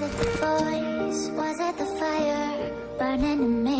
Was it the voice? Was it the fire burning in me?